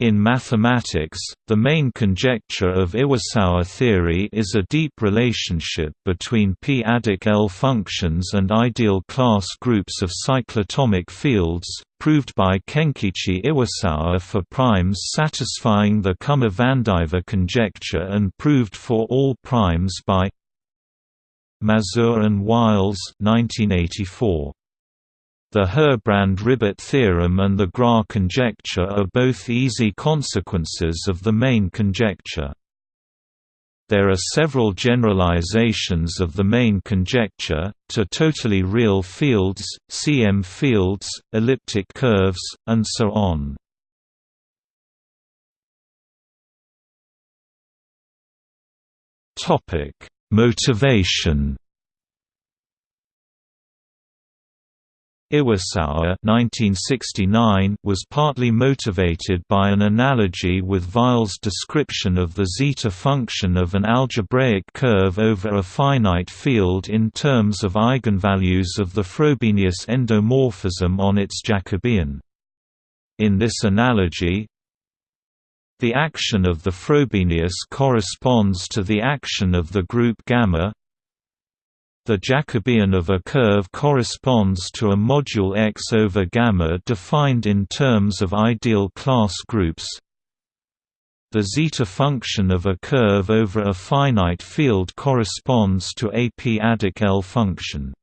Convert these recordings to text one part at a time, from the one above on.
In mathematics, the main conjecture of Iwasawa theory is a deep relationship between p-adic L functions and ideal class groups of cyclotomic fields, proved by Kenkichi Iwasawa for primes satisfying the Kummer-Vandiver conjecture and proved for all primes by Mazur and Wiles 1984. The Herbrand-Ribet theorem and the Gras conjecture are both easy consequences of the main conjecture. There are several generalizations of the main conjecture, to totally real fields, CM fields, elliptic curves, and so on. Motivation Iwasawa was partly motivated by an analogy with Weil's description of the zeta function of an algebraic curve over a finite field in terms of eigenvalues of the Frobenius endomorphism on its Jacobian. In this analogy, the action of the Frobenius corresponds to the action of the group gamma the Jacobian of a curve corresponds to a module X over gamma defined in terms of ideal class groups. The zeta function of a curve over a finite field corresponds to a p-adic L function.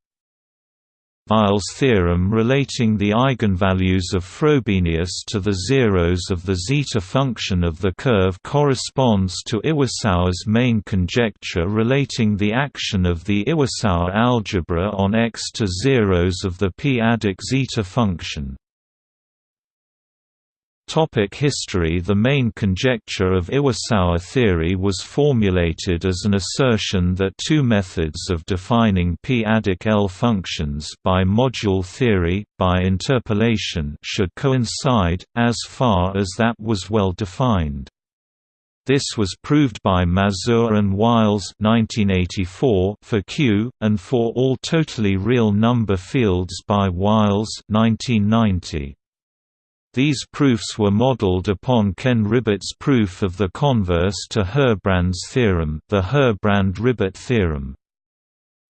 Weil's theorem relating the eigenvalues of Frobenius to the zeros of the zeta function of the curve corresponds to Iwasawa's main conjecture relating the action of the Iwasawa algebra on x to zeros of the p-adic zeta function. Topic history The main conjecture of Iwasawa theory was formulated as an assertion that two methods of defining p-adic L functions by module theory, by interpolation should coincide, as far as that was well defined. This was proved by Mazur and Wiles 1984 for Q, and for all totally real number fields by Wiles 1990. These proofs were modeled upon Ken Ribet's proof of the converse to Herbrand's theorem, the Herbrand-Ribet theorem.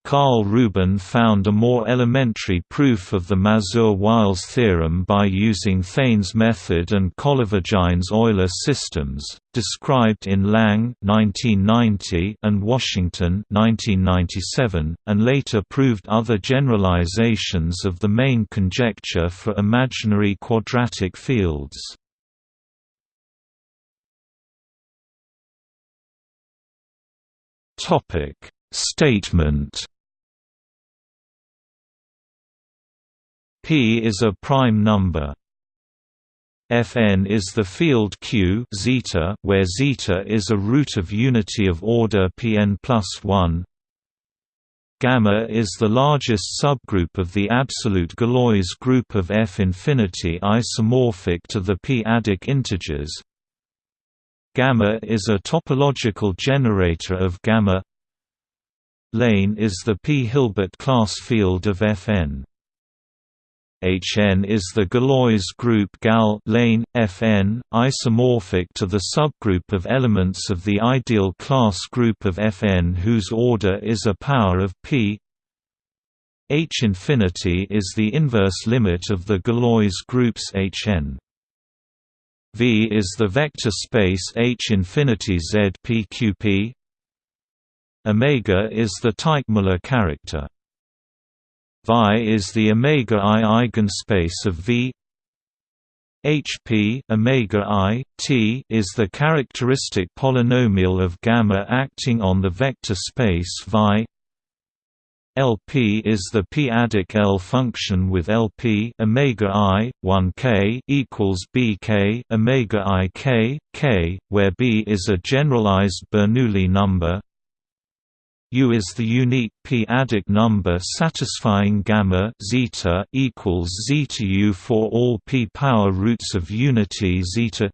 Karl Rubin found a more elementary proof of the Mazur-Wiles theorem by using Thaine's method and Kolyvagin's Euler systems, described in Lang 1990 and Washington 1997, and later proved other generalizations of the main conjecture for imaginary quadratic fields. Topic Statement P is a prime number. Fn is the field Q zeta, where zeta is a root of unity of order Pn plus 1. Gamma is the largest subgroup of the absolute Galois group of F infinity isomorphic to the p-adic integers. Gamma is a topological generator of gamma Lane is the p-Hilbert class field of Fn. Hn is the Galois group Gal lane, Fn, isomorphic to the subgroup of elements of the ideal class group of Fn whose order is a power of p H infinity is the inverse limit of the Galois groups Hn. V is the vector space H infinity Z p q p Omega is the Teichmuller character. Vi is the omega i eigenspace of V. HP omega i t is the characteristic polynomial of gamma acting on the vector space Vi. LP is the p-adic L function with LP omega i 1 k equals bk omega i k k, where b is a generalized Bernoulli number. U is the unique p-adic number satisfying gamma zeta equals zeta U for all p power roots of unity zeta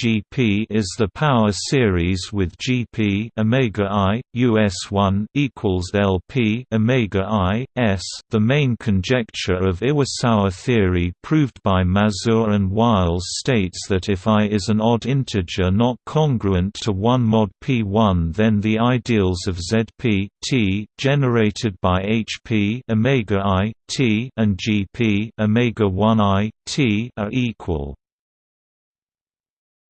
GP is the power series with GP omega i US 1 equals LP omega i s. The main conjecture of Iwasawa theory proved by Mazur and Wiles states that if i is an odd integer not congruent to 1 mod p1 then the ideals of Zp t generated by Hp omega i t and Gp omega 1 i t are equal.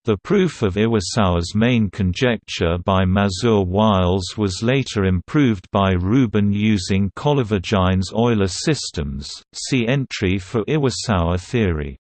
The proof of Iwasawa's main conjecture by Mazur-Wiles was later improved by Rubin using Kolyvagin's Euler systems. See entry for Iwasawa theory.